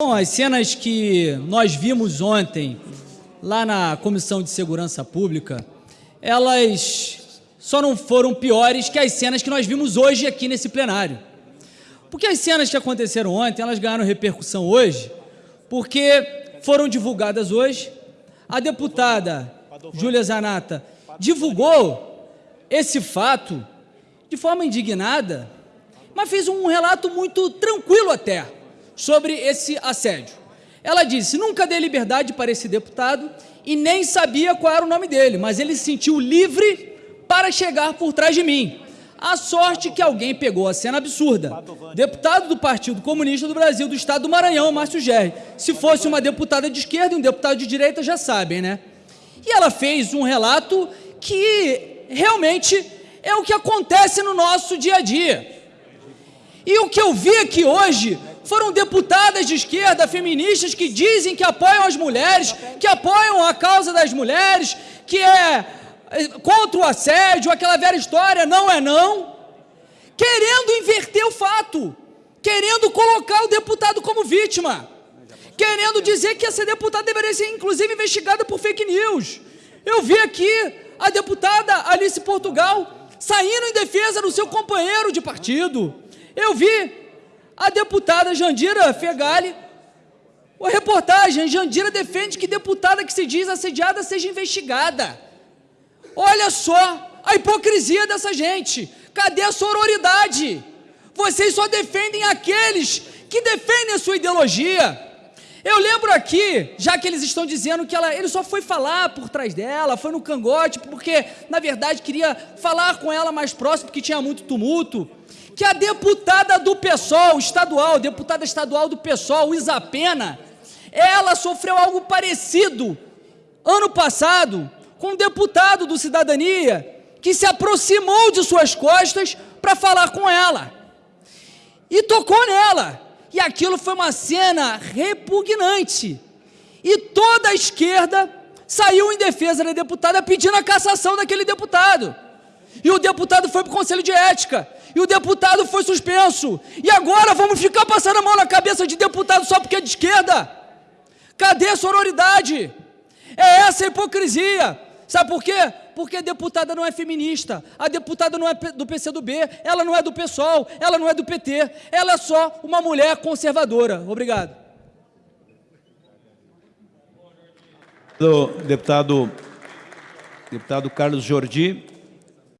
Bom, as cenas que nós vimos ontem lá na Comissão de Segurança Pública, elas só não foram piores que as cenas que nós vimos hoje aqui nesse plenário. Porque as cenas que aconteceram ontem, elas ganharam repercussão hoje, porque foram divulgadas hoje. A deputada Júlia Zanata divulgou esse fato de forma indignada, mas fez um relato muito tranquilo até sobre esse assédio. Ela disse: nunca dei liberdade para esse deputado e nem sabia qual era o nome dele, mas ele se sentiu livre para chegar por trás de mim. A sorte que alguém pegou a cena absurda. Deputado do Partido Comunista do Brasil, do Estado do Maranhão, Márcio Gerri. Se fosse uma deputada de esquerda e um deputado de direita, já sabem, né? E ela fez um relato que realmente é o que acontece no nosso dia a dia. E o que eu vi aqui hoje foram deputadas de esquerda, feministas, que dizem que apoiam as mulheres, que apoiam a causa das mulheres, que é contra o assédio, aquela velha história, não é não, querendo inverter o fato, querendo colocar o deputado como vítima, querendo dizer que essa deputada deveria ser, inclusive, investigada por fake news. Eu vi aqui a deputada Alice Portugal saindo em defesa do seu companheiro de partido. Eu vi a deputada Jandira Fegali, a reportagem, Jandira defende que deputada que se diz assediada seja investigada. Olha só a hipocrisia dessa gente. Cadê a sororidade? Vocês só defendem aqueles que defendem a sua ideologia. Eu lembro aqui, já que eles estão dizendo que ela, ele só foi falar por trás dela, foi no cangote, porque na verdade queria falar com ela mais próximo, porque tinha muito tumulto, que a deputada do PSOL estadual, deputada estadual do PSOL, Isapena, ela sofreu algo parecido ano passado, com um deputado do Cidadania que se aproximou de suas costas para falar com ela. E tocou nela. E aquilo foi uma cena repugnante. E toda a esquerda saiu em defesa da deputada pedindo a cassação daquele deputado. E o deputado foi para o Conselho de Ética. E o deputado foi suspenso. E agora vamos ficar passando a mão na cabeça de deputado só porque é de esquerda? Cadê a sororidade? É essa a hipocrisia. Sabe por quê? Porque a deputada não é feminista, a deputada não é do PCdoB, ela não é do PSOL, ela não é do PT, ela é só uma mulher conservadora. Obrigado. Deputado, deputado Carlos Jordi.